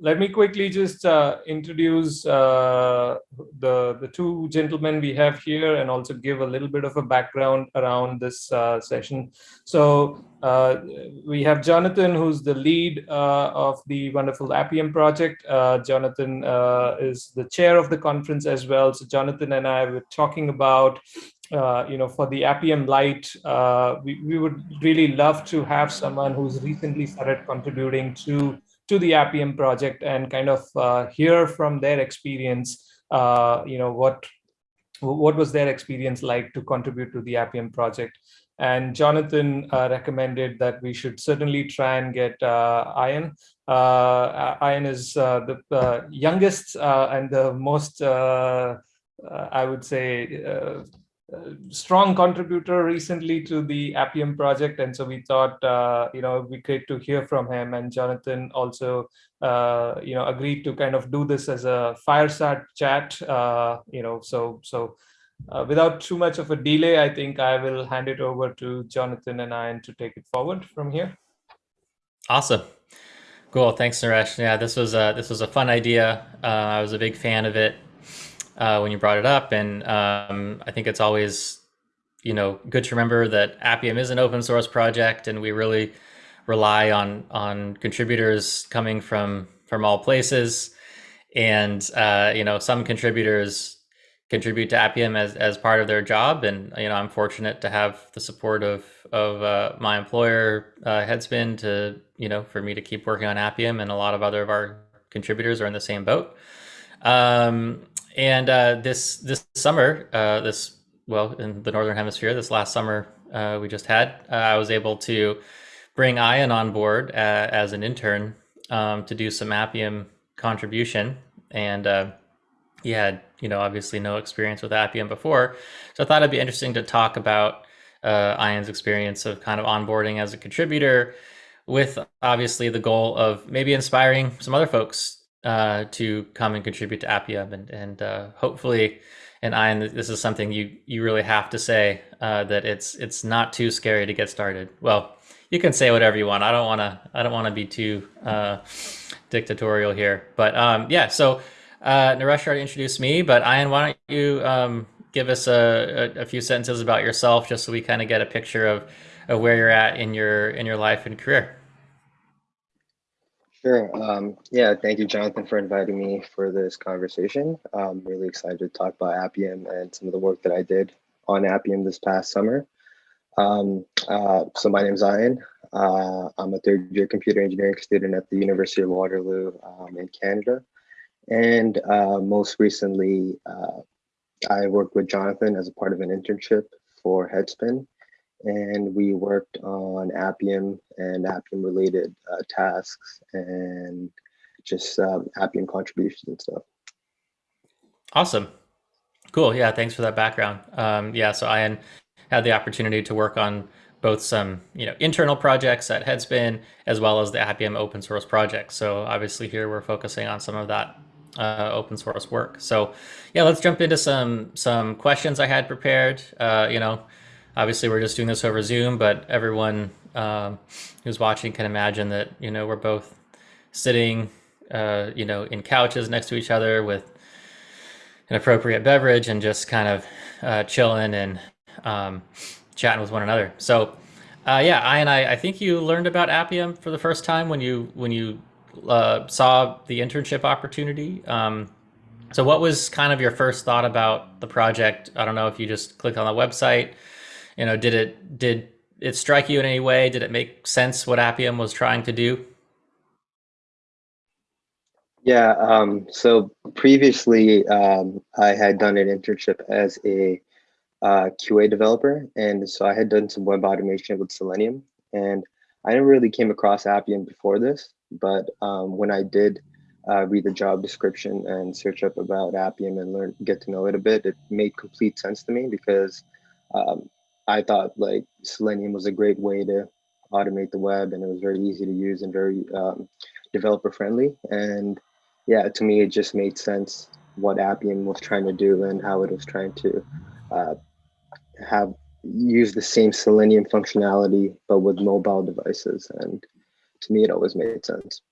let me quickly just uh, introduce uh, the, the two gentlemen we have here and also give a little bit of a background around this uh, session. So uh, we have Jonathan, who's the lead uh, of the wonderful Appium project. Uh, Jonathan is the chair of the conference as well. So Jonathan and I were talking about uh, you know, for the Appium Lite, uh, we, we would really love to have someone who's recently started contributing to to the Appium project and kind of uh, hear from their experience, uh, you know, what what was their experience like to contribute to the Appium project. And Jonathan uh, recommended that we should certainly try and get uh, Ian. Uh, Ian is uh, the uh, youngest and the most, I would say, strong contributor recently to the Appium project. And so we thought, uh, you know, be great to hear from him. And Jonathan also, uh, you know, agreed to kind of do this as a fireside chat, uh, you know, so, so uh, without too much of a delay, I think I will hand it over to Jonathan and Ian to take it forward from here. Awesome. Cool. Thanks, Naresh. Yeah, this was a, this was a fun idea. Uh, I was a big fan of it uh, when you brought it up. And um, I think it's always, you know, good to remember that Appium is an open source project, and we really rely on on contributors coming from from all places. And uh, you know, some contributors contribute to Appium as, as part of their job, and you know, I'm fortunate to have the support of of uh, my employer, uh, Headspin, to you know, for me to keep working on Appium, and a lot of other of our contributors are in the same boat. Um, and uh, this this summer, uh, this well in the northern hemisphere, this last summer uh, we just had, uh, I was able to bring Ian on board uh, as an intern um, to do some Appium contribution, and uh, he had you know obviously no experience with Appium before, so I thought it'd be interesting to talk about Ian's experience of kind of onboarding as a contributor, with obviously the goal of maybe inspiring some other folks uh, to come and contribute to Appium, and and uh, hopefully, and Ian, this is something you you really have to say uh, that it's it's not too scary to get started. Well, you can say whatever you want. I don't want to I don't want to be too uh, dictatorial here, but um, yeah. So uh, Naresh already introduced me, but Ian, why don't you um, give us a, a, a few sentences about yourself, just so we kind of get a picture of, of where you're at in your in your life and career. Sure. Um, yeah, thank you, Jonathan, for inviting me for this conversation. I'm really excited to talk about Appium and some of the work that I did on Appium this past summer. Um, uh, so my name is Ian. Uh, I'm a third year computer engineering student at the University of Waterloo um, in Canada. And uh, most recently, uh, I worked with Jonathan as a part of an internship for Headspin and we worked on Appium and Appium related uh, tasks and just um, Appium contributions and stuff. Awesome. Cool. Yeah. Thanks for that background. Um, yeah. So I had the opportunity to work on both some, you know, internal projects at Headspin as well as the Appium open source project. So obviously here we're focusing on some of that uh, open source work. So yeah, let's jump into some, some questions I had prepared, uh, you know, obviously we're just doing this over Zoom, but everyone um, who's watching can imagine that, you know, we're both sitting, uh, you know, in couches next to each other with an appropriate beverage and just kind of uh, chilling and um, chatting with one another. So, uh, yeah, I and I, I think you learned about Appium for the first time when you when you uh, saw the internship opportunity. Um, so, what was kind of your first thought about the project? I don't know if you just clicked on the website you know, did it did it strike you in any way? Did it make sense what Appium was trying to do? Yeah, um, so previously um, I had done an internship as a uh, QA developer, and so I had done some web automation with Selenium, and I never really came across Appium before this, but um, when I did uh, read the job description and search up about Appium and learn get to know it a bit, it made complete sense to me because um, I thought like Selenium was a great way to automate the web and it was very easy to use and very um, developer friendly. And yeah, to me, it just made sense what Appium was trying to do and how it was trying to uh, have use the same Selenium functionality, but with mobile devices. And to me, it always made sense.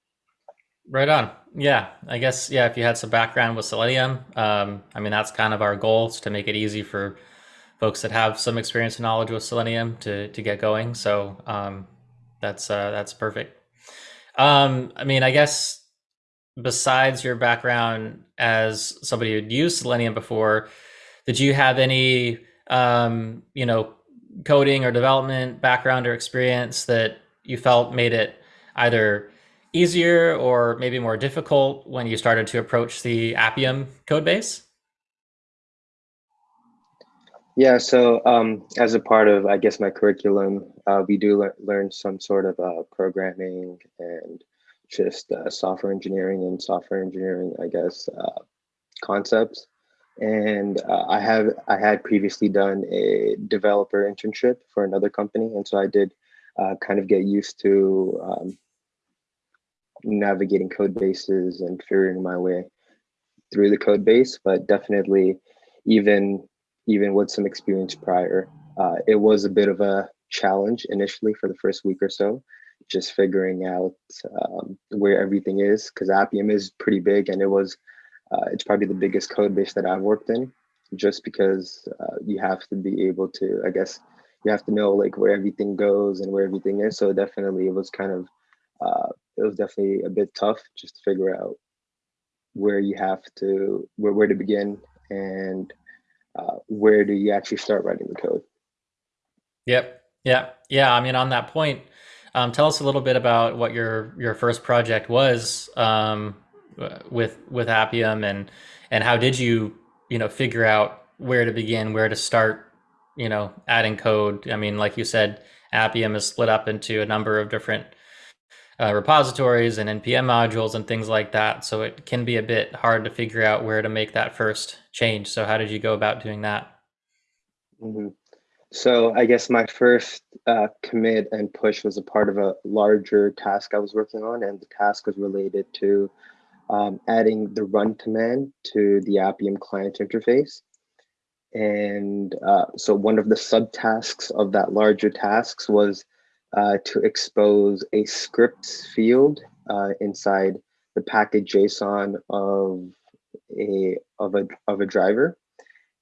Right on. Yeah, I guess yeah. If you had some background with Selenium, um, I mean that's kind of our goal is to make it easy for folks that have some experience and knowledge with Selenium to to get going. So um, that's uh, that's perfect. Um, I mean, I guess besides your background as somebody who'd used Selenium before, did you have any um, you know coding or development background or experience that you felt made it either easier or maybe more difficult when you started to approach the Appium code base? Yeah, so um, as a part of, I guess, my curriculum, uh, we do le learn some sort of uh, programming and just uh, software engineering and software engineering, I guess, uh, concepts. And uh, I have I had previously done a developer internship for another company, and so I did uh, kind of get used to um, navigating code bases and figuring my way through the code base, but definitely even even with some experience prior, uh, it was a bit of a challenge initially for the first week or so, just figuring out um, where everything is because Appium is pretty big and it was uh, it's probably the biggest code base that I've worked in just because uh, you have to be able to, I guess, you have to know like where everything goes and where everything is. So definitely it was kind of uh, it was definitely a bit tough just to figure out where you have to where, where to begin and uh, where do you actually start writing the code? Yep. Yeah. Yeah. I mean on that point um, tell us a little bit about what your your first project was um, with with appium and and how did you you know figure out where to begin where to start you know adding code? I mean like you said appium is split up into a number of different uh, repositories and npm modules and things like that. So it can be a bit hard to figure out where to make that first change. So how did you go about doing that? Mm -hmm. So I guess my first uh, commit and push was a part of a larger task I was working on, and the task was related to um, adding the run command to the Appium client interface. And uh, so one of the subtasks of that larger tasks was uh, to expose a scripts field uh, inside the package JSON of a of a of a driver.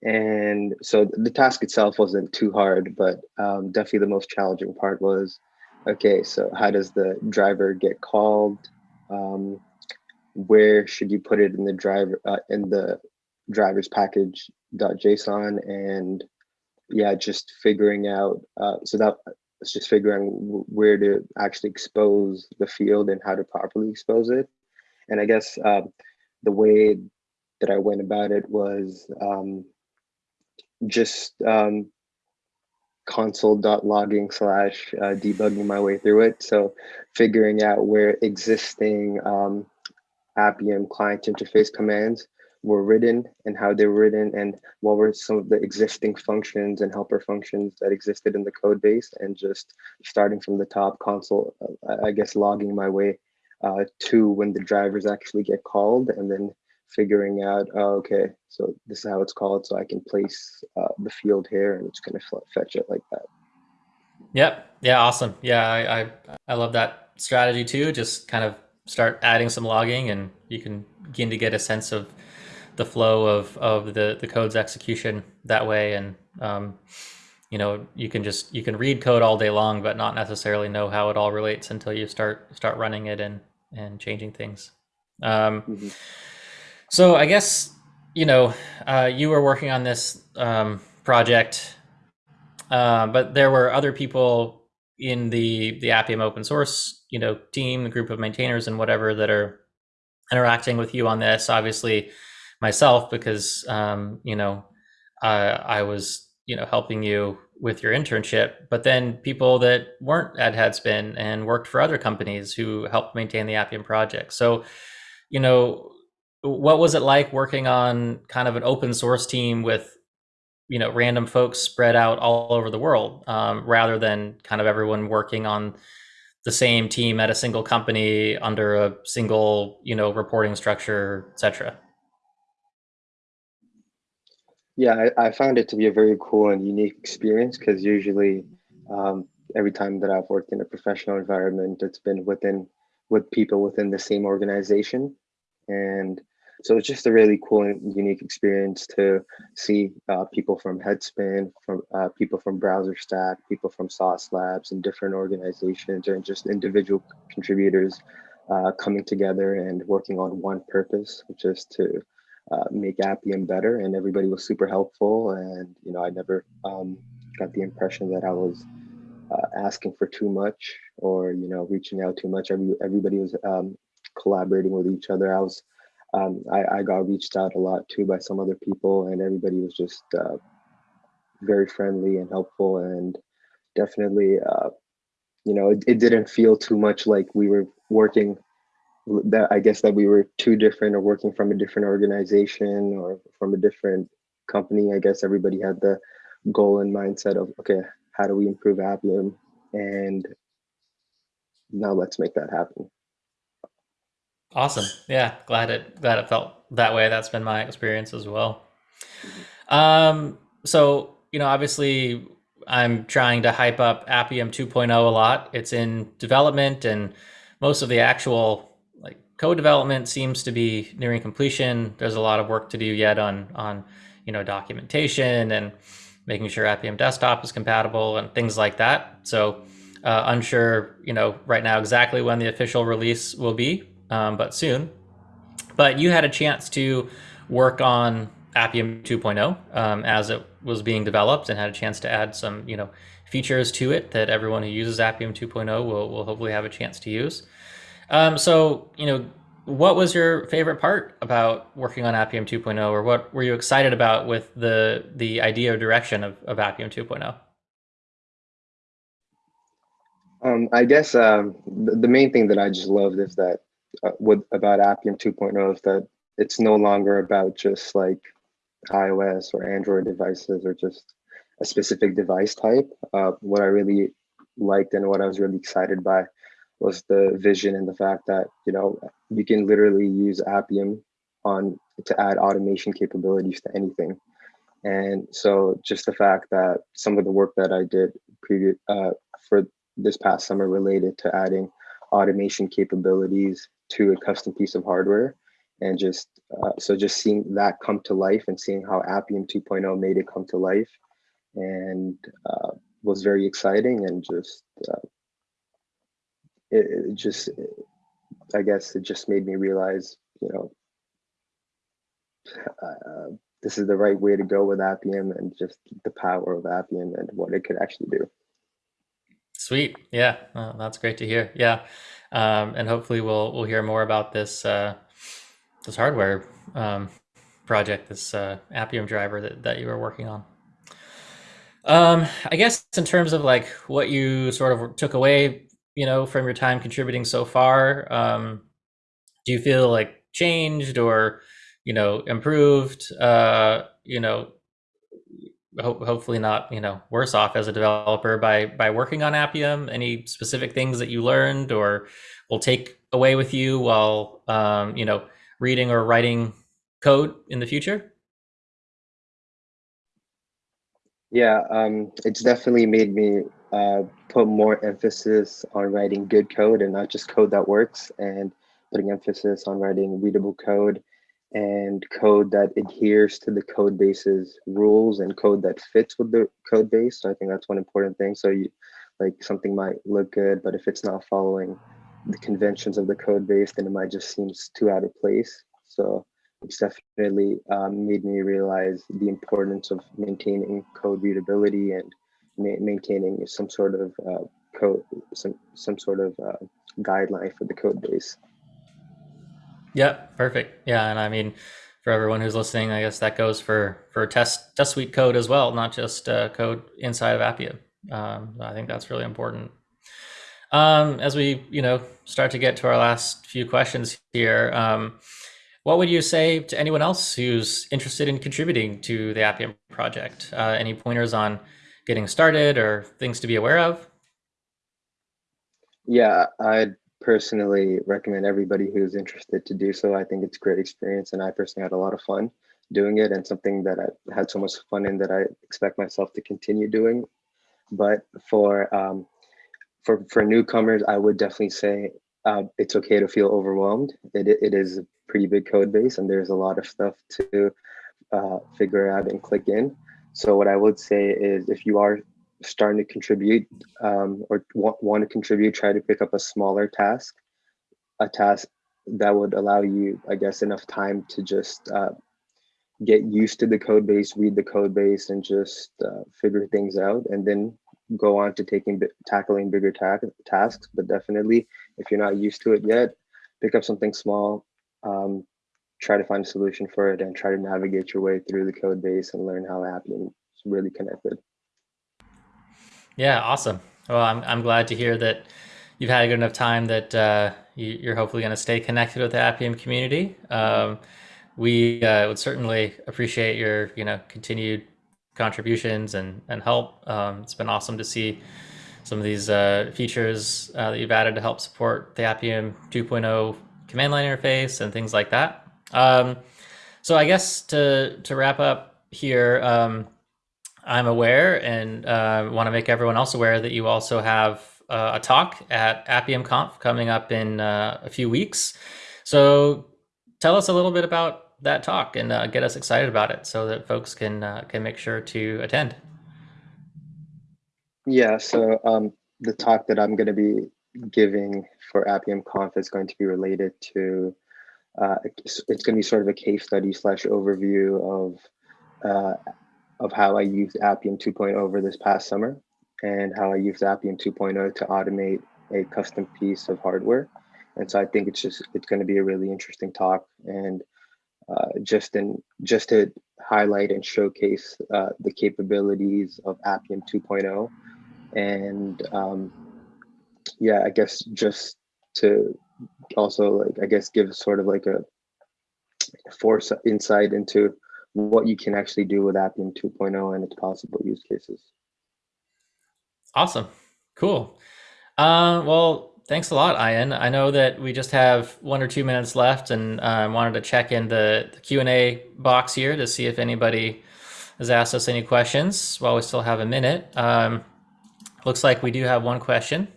And so the task itself wasn't too hard, but um, definitely the most challenging part was, okay, so how does the driver get called? Um, where should you put it in the driver uh, in the driver's package.json and yeah, just figuring out. Uh, so that it's just figuring where to actually expose the field and how to properly expose it. And I guess uh, the way that I went about it was um, just um, console.logging slash uh, debugging my way through it. So figuring out where existing um, Appium client interface commands were written and how they were written and what were some of the existing functions and helper functions that existed in the code base and just starting from the top console, uh, I guess logging my way uh, to when the drivers actually get called and then figuring out, oh, okay, so this is how it's called. So I can place uh, the field here and it's gonna fetch it like that. Yep. Yeah. Awesome. Yeah. I, I, I love that strategy too. Just kind of start adding some logging and you can begin to get a sense of the flow of of the the code's execution that way. And um, you know you can just you can read code all day long but not necessarily know how it all relates until you start start running it and and changing things. Um, mm -hmm. so i guess you know uh, you were working on this um, project uh, but there were other people in the the appium open source you know team the group of maintainers and whatever that are interacting with you on this. Obviously myself because um, you know I was you know helping you with your internship, but then people that weren't at Headspin and worked for other companies who helped maintain the Appium project. So, you know, what was it like working on kind of an open source team with you know random folks spread out all over the world um, rather than kind of everyone working on the same team at a single company under a single you know reporting structure etc yeah, I, I, found it to be a very cool and unique experience because usually um, every time that I've worked in a professional environment, it's been within with people within the same organization. And so it's just a really cool and unique experience to see uh, people from Headspin, from uh, people from BrowserStack, people from Sauce Labs and different organizations and just individual contributors uh, coming together and working on one purpose, which is to uh, make Appium better. And everybody was super helpful. And, you know, I never um, got the impression that I was uh, asking for too much or, you know, reaching out too much. Every, everybody was um, collaborating with each other. I was, um, I, I, got reached out a lot too by some other people and everybody was just uh, very friendly and helpful and definitely, uh, you know, it, it didn't feel too much like we were working that I guess that we were too different or working from a different organization or from a different company. I guess everybody had the goal and mindset of, okay, how do we improve Appium? And now let's make that happen. Awesome. Yeah, glad it glad it felt that way. That's been my experience as well. Um, so you know, obviously I'm trying to hype up Appium 2.0 a lot. It's in development and most of the actual code development seems to be nearing completion. There's a lot of work to do yet on on you know documentation and making sure Appium Desktop is compatible and things like that. So uh, unsure, you know, right now exactly when the official release will be, um, but soon. But you had a chance to work on Appium 2.0 um, as it was being developed and had a chance to add some, you know, features to it that everyone who uses Appium 2.0 will, will hopefully have a chance to use. Um, so, you know, what was your favorite part about working on Appium 2.0 or what were you excited about with the the idea or direction of, of Appium 2.0? Um, I guess um, the, the, main thing that I just loved is that uh, with about Appium 2.0 is that it's no longer about just like iOS or Android devices or just a specific device type. Uh, what I really liked and what I was really excited by was the vision and the fact that you know you can literally use Appium on to add automation capabilities to anything. And so just the fact that some of the work that I did previous uh, for this past summer related to adding automation capabilities to a custom piece of hardware and just uh, so just seeing that come to life and seeing how Appium 2.0 made it come to life and uh, was very exciting and just uh, it, it just i guess it just made me realize you know uh, this is the right way to go with appium and just the power of appium and what it could actually do. Sweet. Yeah. Well, that's great to hear. Yeah. Um, and hopefully we'll we'll hear more about this uh, this hardware um, project this uh, appium driver that, that you were working on. Um, I guess in terms of like what you sort of took away you know, from your time contributing so far? Um, do you feel like changed or, you know, improved? Uh, you know, ho hopefully not, you know, worse off as a developer by by working on Appium. Any specific things that you learned or will take away with you while, um, you know, reading or writing code in the future? Yeah, um, it's definitely made me uh, put more emphasis on writing good code and not just code that works and putting emphasis on writing readable code and code that adheres to the code base's rules and code that fits with the code base. So I think that's one important thing. So you like something might look good, but if it's not following the conventions of the code base, then it might just seems too out of place. So it's definitely um, made me realize the importance of maintaining code readability and ma maintaining some sort of uh, code, some some sort of uh, guideline for the code base. Yeah, perfect. Yeah, and I mean, for everyone who's listening, I guess that goes for for test test suite code as well, not just uh, code inside of Appium. Um, I think that's really important. Um, as we you know start to get to our last few questions here. Um, what would you say to anyone else who's interested in contributing to the Appium project? Uh, any pointers on getting started or things to be aware of? Yeah, I'd personally recommend everybody who's interested to do so. I think it's a great experience and I personally had a lot of fun doing it and something that I had so much fun in that I expect myself to continue doing. But for um, for for newcomers, I would definitely say uh, it's okay to feel overwhelmed. It, it is a pretty big code base and there's a lot of stuff to uh, figure out and click in. So what I would say is if you are starting to contribute um, or want, want to contribute, try to pick up a smaller task, a task that would allow you, I guess, enough time to just uh, get used to the code base, read the code base, and just uh, figure things out, and then go on to taking tackling bigger ta tasks. But definitely, if you're not used to it yet, pick up something small, um, try to find a solution for it, and try to navigate your way through the code base and learn how Appium is really connected. Yeah, awesome. Well, I'm I'm glad to hear that you've had a good enough time that uh, you, are hopefully going to stay connected with the Appium community. Um, we uh, would certainly appreciate your you know continued contributions and and help. Um, it's been awesome to see some of these uh, features uh, that you've added to help support the Appium 2.0 command line interface and things like that. Um, so I guess to to wrap up here, um, I'm aware and uh, want to make everyone else aware that you also have uh, a talk at Appium Conf coming up in uh, a few weeks. So tell us a little bit about that talk and uh, get us excited about it so that folks can uh, can make sure to attend. Yeah, so um, the talk that I'm going to be giving for Appium Conf is going to be related to, uh, it's, it's going to be sort of a case study slash overview of uh, of how I used Appium 2.0 over this past summer and how I used Appium 2.0 to automate a custom piece of hardware. And so I think it's just, it's going to be a really interesting talk. And uh, just in just to highlight and showcase uh, the capabilities of Appium 2.0, and um, yeah, I guess just to also like I guess give sort of like a force insight into what you can actually do with Appium 2.0 and its possible use cases. Awesome, cool. Uh, well, Thanks a lot, Ian. I know that we just have one or two minutes left, and I uh, wanted to check in the, the Q and A box here to see if anybody has asked us any questions while we still have a minute. Um, looks like we do have one question.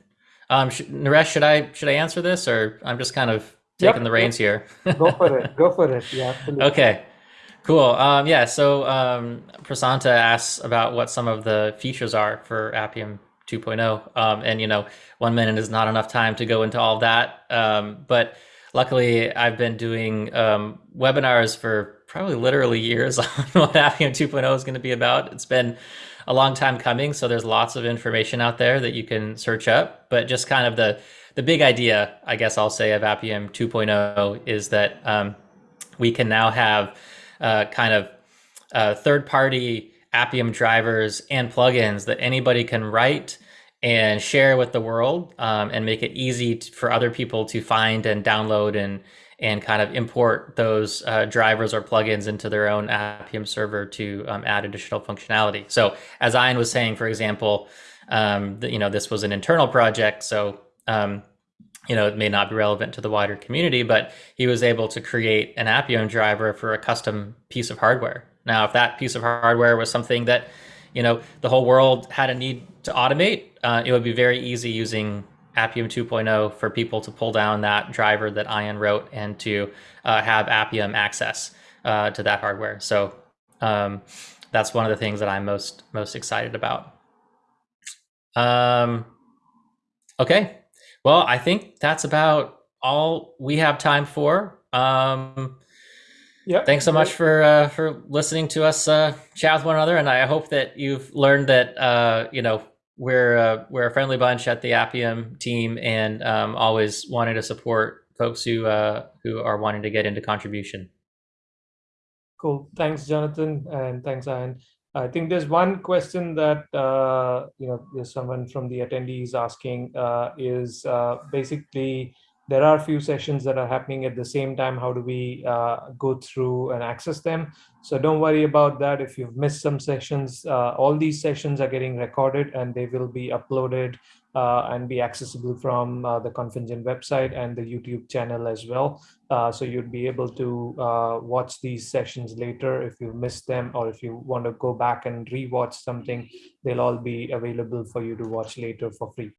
Um, sh Naresh, should I should I answer this, or I'm just kind of taking yep, the reins yep. here? Go for it. Go for it. Yeah. Absolutely. Okay. Cool. Um, yeah. So um, Prasanta asks about what some of the features are for Appium 2.0. Um, and, you know, one minute is not enough time to go into all that. Um, but luckily, I've been doing um, webinars for probably literally years on what Appium 2.0 is going to be about. It's been a long time coming. So there's lots of information out there that you can search up. But just kind of the, the big idea, I guess I'll say, of Appium 2.0 is that um, we can now have uh, kind of uh, third party Appium drivers and plugins that anybody can write and share with the world um, and make it easy for other people to find and download and and kind of import those uh, drivers or plugins into their own Appium server to um, add additional functionality. So as Ian was saying, for example, um, you know, this was an internal project, so um, you know, it may not be relevant to the wider community, but he was able to create an Appium driver for a custom piece of hardware. Now, if that piece of hardware was something that, you know, the whole world had a need to automate, uh, it would be very easy using Appium 2.0 for people to pull down that driver that Ian wrote and to uh, have Appium access uh, to that hardware. So um, that's one of the things that I'm most most excited about. Um, okay, well, I think that's about all we have time for. Um, yeah. Thanks so much for uh, for listening to us uh, chat with one another, and I hope that you've learned that uh, you know we're uh, we're a friendly bunch at the Appium team, and um, always wanted to support folks who uh, who are wanting to get into contribution. Cool. Thanks, Jonathan, and thanks, Ian. I think there's one question that uh, you know there's someone from the attendees asking uh, is uh, basically there are a few sessions that are happening at the same time. How do we uh, go through and access them? So don't worry about that. If you've missed some sessions, uh, all these sessions are getting recorded and they will be uploaded uh, and be accessible from uh, the ConfEngine website and the YouTube channel as well. Uh, so you'd be able to uh, watch these sessions later if you missed them or if you want to go back and rewatch something, they'll all be available for you to watch later for free.